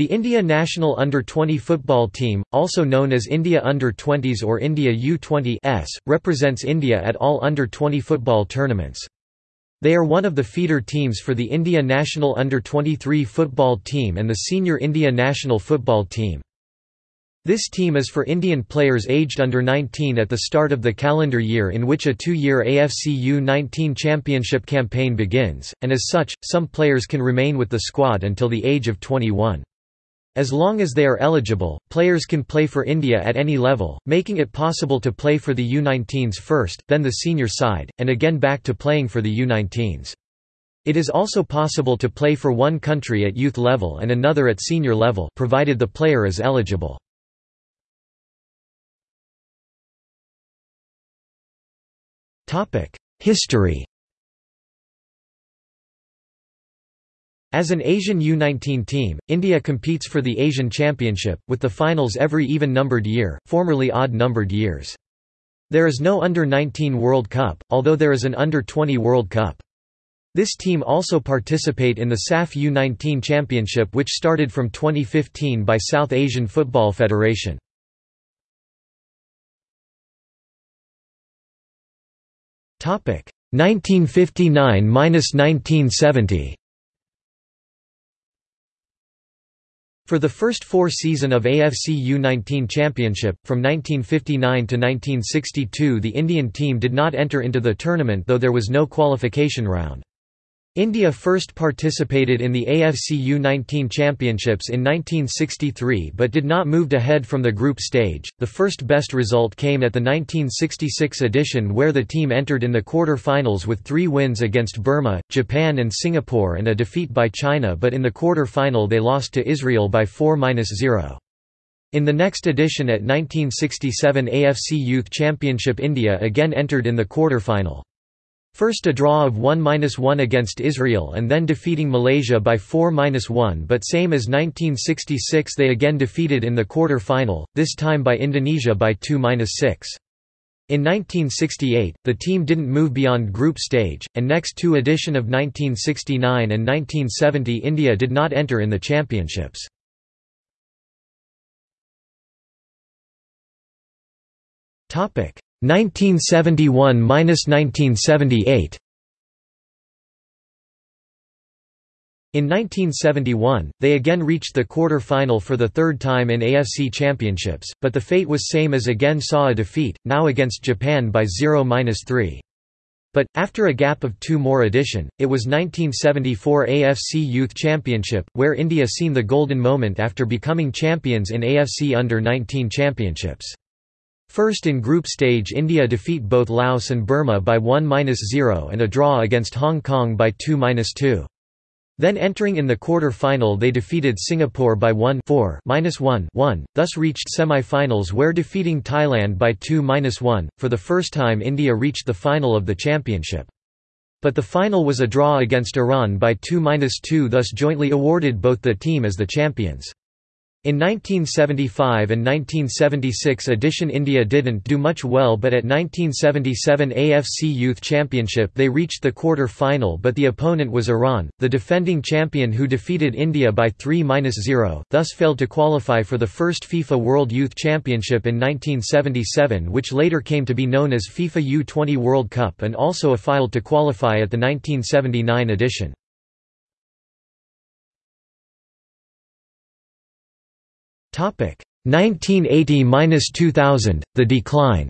The India national under-20 football team, also known as India Under-20s or India U20s, represents India at all under-20 football tournaments. They are one of the feeder teams for the India national under-23 football team and the senior India national football team. This team is for Indian players aged under 19 at the start of the calendar year in which a two-year AFC U-19 championship campaign begins, and as such, some players can remain with the squad until the age of 21. As long as they are eligible, players can play for India at any level, making it possible to play for the U19s first, then the senior side, and again back to playing for the U19s. It is also possible to play for one country at youth level and another at senior level provided the player is eligible. History As an Asian U19 team, India competes for the Asian Championship, with the finals every even-numbered year, formerly odd-numbered years. There is no Under-19 World Cup, although there is an Under-20 World Cup. This team also participate in the SAF U19 Championship which started from 2015 by South Asian Football Federation. Topic 1959–1970 For the first four season of AFC U-19 Championship, from 1959 to 1962 the Indian team did not enter into the tournament though there was no qualification round. India first participated in the AFC U-19 Championships in 1963 but did not move ahead from the group stage. The first best result came at the 1966 edition where the team entered in the quarter-finals with three wins against Burma, Japan and Singapore and a defeat by China but in the quarter-final they lost to Israel by 4-0. In the next edition at 1967 AFC Youth Championship India again entered in the quarter-final. First a draw of 1–1 against Israel and then defeating Malaysia by 4–1 but same as 1966 they again defeated in the quarter-final, this time by Indonesia by 2–6. In 1968, the team didn't move beyond group stage, and next two edition of 1969 and 1970 India did not enter in the championships. Topic 1971–1978 In 1971, they again reached the quarter-final for the third time in AFC Championships, but the fate was same as again saw a defeat, now against Japan by 0–3. But, after a gap of two more edition, it was 1974 AFC Youth Championship, where India seen the golden moment after becoming champions in AFC Under-19 Championships. First in group stage India defeat both Laos and Burma by 1–0 and a draw against Hong Kong by 2–2. Then entering in the quarter-final they defeated Singapore by 1 4 1 1, thus reached semi-finals where defeating Thailand by 2–1. For the first time India reached the final of the championship. But the final was a draw against Iran by 2–2 thus jointly awarded both the team as the champions. In 1975 and 1976 edition India didn't do much well but at 1977 AFC Youth Championship they reached the quarter-final but the opponent was Iran, the defending champion who defeated India by 3–0, thus failed to qualify for the first FIFA World Youth Championship in 1977 which later came to be known as FIFA U-20 World Cup and also failed to qualify at the 1979 edition. 1980–2000, the decline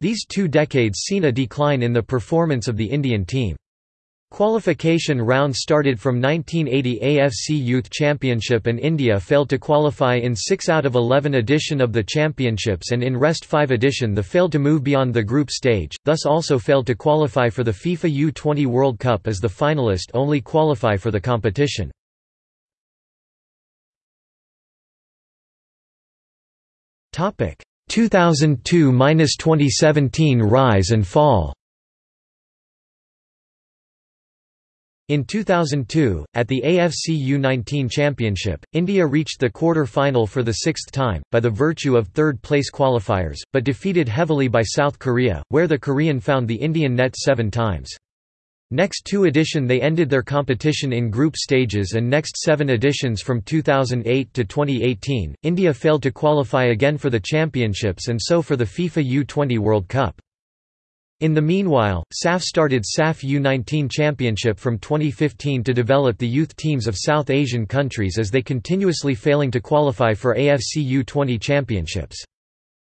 These two decades seen a decline in the performance of the Indian team. Qualification round started from 1980 AFC Youth Championship and India failed to qualify in 6 out of 11 edition of the championships and in rest 5 edition the failed to move beyond the group stage, thus also failed to qualify for the FIFA U-20 World Cup as the finalist only qualify for the competition. 2002–2017 rise and fall. In 2002, at the AFC U-19 Championship, India reached the quarter-final for the sixth time, by the virtue of third-place qualifiers, but defeated heavily by South Korea, where the Korean found the Indian net seven times. Next two edition they ended their competition in group stages and next seven editions from 2008 to 2018, India failed to qualify again for the championships and so for the FIFA U20 World Cup. In the meanwhile, SAF started SAF U19 Championship from 2015 to develop the youth teams of South Asian countries as they continuously failing to qualify for AFC U20 Championships.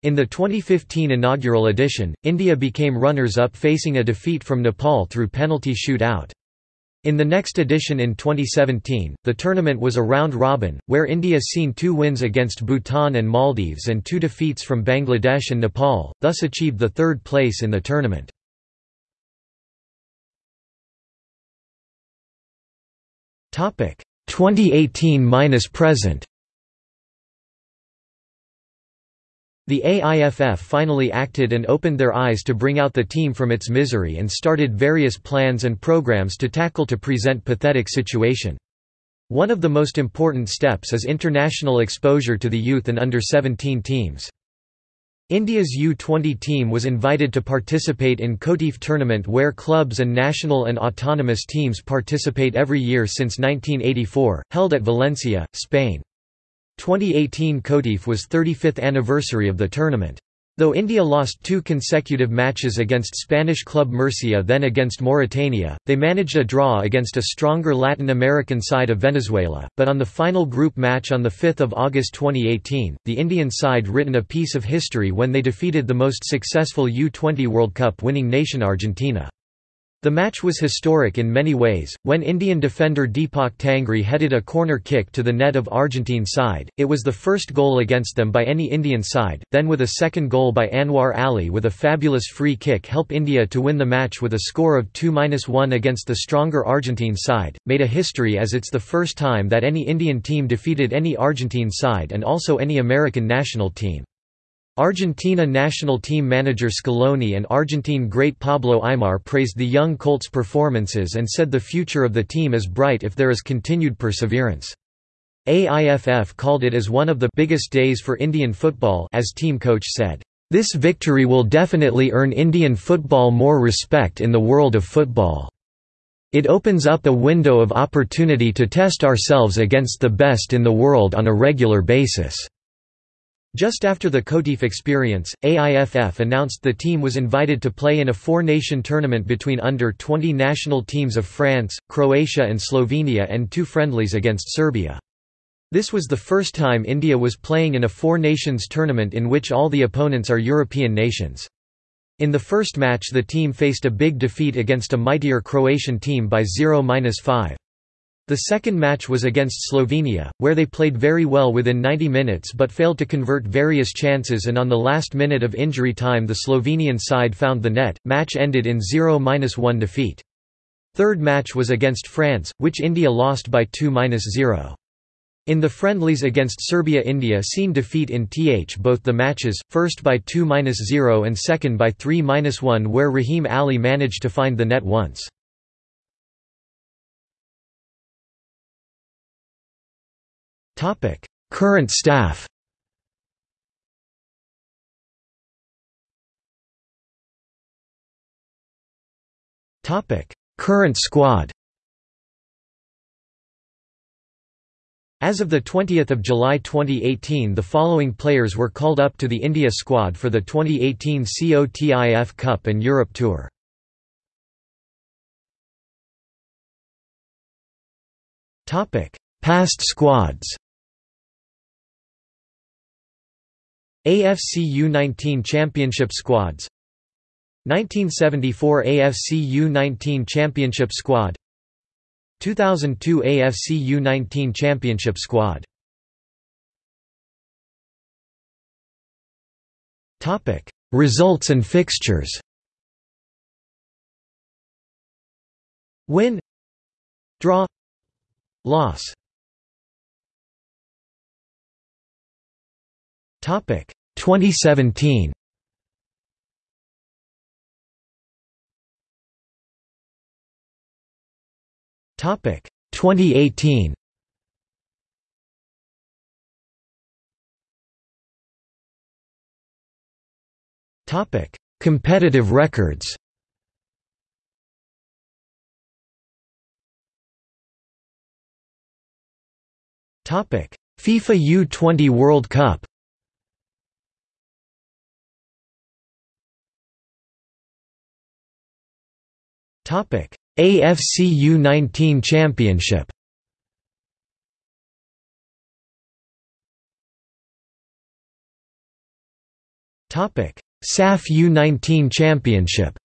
In the 2015 inaugural edition, India became runners-up facing a defeat from Nepal through penalty shoot-out. In the next edition in 2017, the tournament was a round-robin, where India seen two wins against Bhutan and Maldives and two defeats from Bangladesh and Nepal, thus achieved the third place in the tournament. Topic 2018-present The AIFF finally acted and opened their eyes to bring out the team from its misery and started various plans and programs to tackle to present pathetic situation. One of the most important steps is international exposure to the youth and under-17 teams. India's U20 team was invited to participate in COTIF tournament where clubs and national and autonomous teams participate every year since 1984, held at Valencia, Spain. 2018 COTIF was 35th anniversary of the tournament. Though India lost two consecutive matches against Spanish club Murcia then against Mauritania, they managed a draw against a stronger Latin American side of Venezuela, but on the final group match on 5 August 2018, the Indian side written a piece of history when they defeated the most successful U-20 World Cup winning nation Argentina. The match was historic in many ways. When Indian defender Deepak Tangri headed a corner kick to the net of Argentine side, it was the first goal against them by any Indian side, then with a second goal by Anwar Ali with a fabulous free kick help India to win the match with a score of 2-1 against the stronger Argentine side, made a history as it's the first time that any Indian team defeated any Argentine side and also any American national team. Argentina national team manager Scaloni and Argentine great Pablo Aimar praised the young Colts' performances and said the future of the team is bright if there is continued perseverance. AIFF called it as one of the biggest days for Indian football as team coach said, "This victory will definitely earn Indian football more respect in the world of football. It opens up a window of opportunity to test ourselves against the best in the world on a regular basis." Just after the COTIF experience, AIFF announced the team was invited to play in a four-nation tournament between under-20 national teams of France, Croatia and Slovenia and two friendlies against Serbia. This was the first time India was playing in a four-nations tournament in which all the opponents are European nations. In the first match the team faced a big defeat against a mightier Croatian team by 0–5. The second match was against Slovenia, where they played very well within 90 minutes but failed to convert various chances and on the last minute of injury time the Slovenian side found the net, match ended in 0–1 defeat. Third match was against France, which India lost by 2–0. In the friendlies against Serbia India seen defeat in th both the matches, first by 2–0 and second by 3–1 where Rahim Ali managed to find the net once. Current staff. Current squad. As of 20 July 2018 the following players were called up to the India squad for the 2018 COTIF Cup and Europe Tour. Past squads AFC U19 Championship squads. 1974 AFC U19 Championship squad. 2002 AFC U19 Championship squad. Topic Results and fixtures. Win Draw Loss 2017 Topic. 2018 Topic. Competitive records. Topic. FIFA U20 World Cup. AFC U19 Championship SAF U19 Championship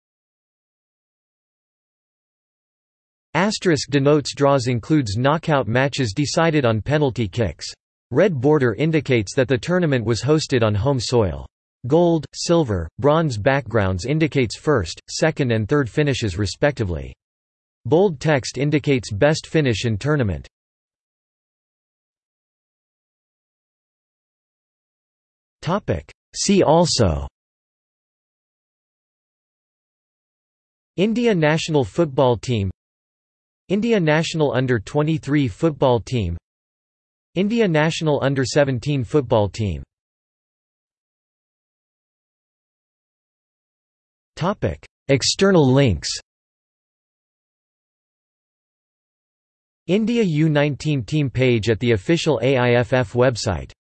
Asterisk denotes draws includes knockout matches decided on penalty kicks. Red border indicates that the tournament was hosted on home soil. Gold, silver, bronze backgrounds indicates first, second and third finishes respectively. Bold text indicates best finish in tournament. See also. India national football team. India national under-23 football team. India national under-17 football team External links India U19 team page at the official AIFF website